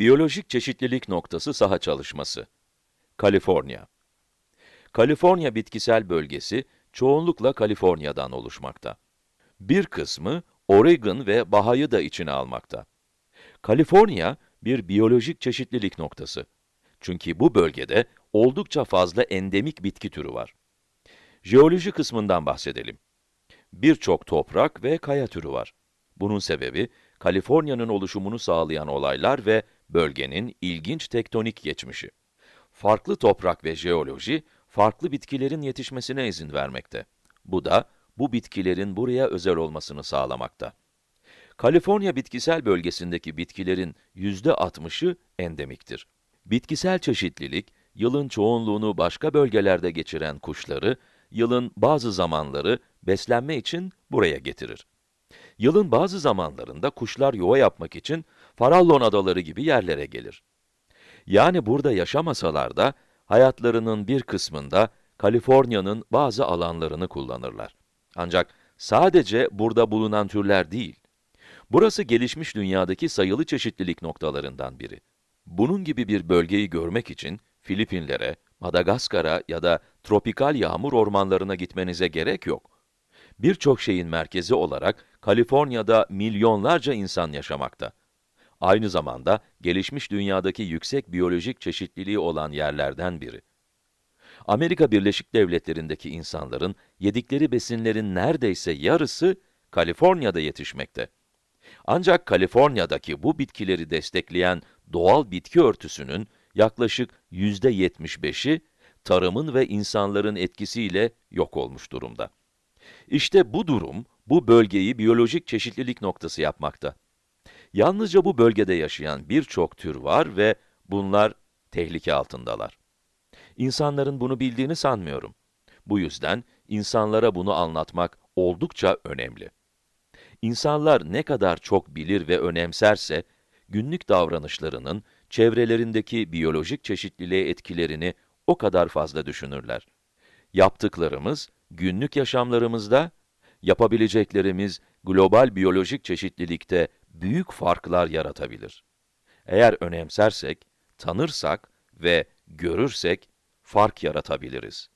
Biyolojik çeşitlilik noktası saha çalışması. Kaliforniya. Kaliforniya bitkisel bölgesi çoğunlukla Kaliforniya'dan oluşmakta. Bir kısmı Oregon ve Baha'yı da içine almakta. Kaliforniya bir biyolojik çeşitlilik noktası. Çünkü bu bölgede oldukça fazla endemik bitki türü var. Jeoloji kısmından bahsedelim. Birçok toprak ve kaya türü var. Bunun sebebi, Kaliforniya'nın oluşumunu sağlayan olaylar ve bölgenin ilginç tektonik geçmişi. Farklı toprak ve jeoloji, farklı bitkilerin yetişmesine izin vermekte. Bu da, bu bitkilerin buraya özel olmasını sağlamakta. Kaliforniya bitkisel bölgesindeki bitkilerin yüzde 60'ı endemiktir. Bitkisel çeşitlilik, yılın çoğunluğunu başka bölgelerde geçiren kuşları, yılın bazı zamanları beslenme için buraya getirir. Yılın bazı zamanlarında kuşlar yuva yapmak için Farallon adaları gibi yerlere gelir. Yani burada yaşamasalar da, hayatlarının bir kısmında Kaliforniya'nın bazı alanlarını kullanırlar. Ancak sadece burada bulunan türler değil. Burası gelişmiş dünyadaki sayılı çeşitlilik noktalarından biri. Bunun gibi bir bölgeyi görmek için Filipinlere, Madagaskar'a ya da tropikal yağmur ormanlarına gitmenize gerek yok. Birçok şeyin merkezi olarak Kaliforniya'da milyonlarca insan yaşamakta. Aynı zamanda gelişmiş dünyadaki yüksek biyolojik çeşitliliği olan yerlerden biri. Amerika Birleşik Devletleri'ndeki insanların yedikleri besinlerin neredeyse yarısı Kaliforniya'da yetişmekte. Ancak Kaliforniya'daki bu bitkileri destekleyen doğal bitki örtüsünün yaklaşık yüzde 75'i tarımın ve insanların etkisiyle yok olmuş durumda. İşte bu durum, bu bölgeyi biyolojik çeşitlilik noktası yapmakta. Yalnızca bu bölgede yaşayan birçok tür var ve bunlar tehlike altındalar. İnsanların bunu bildiğini sanmıyorum. Bu yüzden insanlara bunu anlatmak oldukça önemli. İnsanlar ne kadar çok bilir ve önemserse, günlük davranışlarının çevrelerindeki biyolojik çeşitliliğe etkilerini o kadar fazla düşünürler. Yaptıklarımız, günlük yaşamlarımızda, yapabileceklerimiz global biyolojik çeşitlilikte büyük farklar yaratabilir. Eğer önemsersek, tanırsak ve görürsek fark yaratabiliriz.